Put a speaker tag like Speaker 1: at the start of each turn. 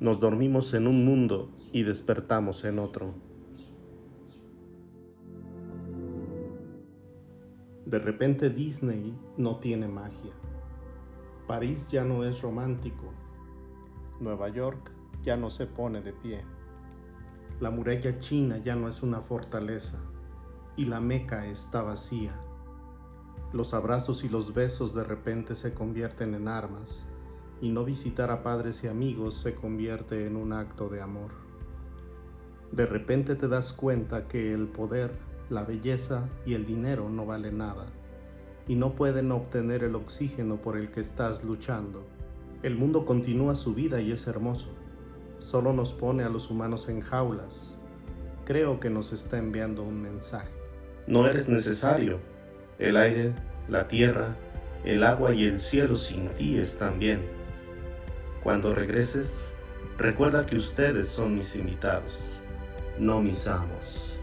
Speaker 1: Nos dormimos en un mundo y despertamos en otro. De repente Disney no tiene magia. París ya no es romántico. Nueva York ya no se pone de pie. La muralla china ya no es una fortaleza y la Meca está vacía. Los abrazos y los besos de repente se convierten en armas y no visitar a padres y amigos se convierte en un acto de amor. De repente te das cuenta que el poder la belleza y el dinero no valen nada y no pueden obtener el oxígeno por el que estás luchando. El mundo continúa su vida y es hermoso. Solo nos pone a los humanos en jaulas. Creo que nos está enviando un mensaje.
Speaker 2: No eres necesario. El aire, la tierra, el agua y el cielo sin ti están bien. Cuando regreses, recuerda que ustedes son mis invitados, no mis amos.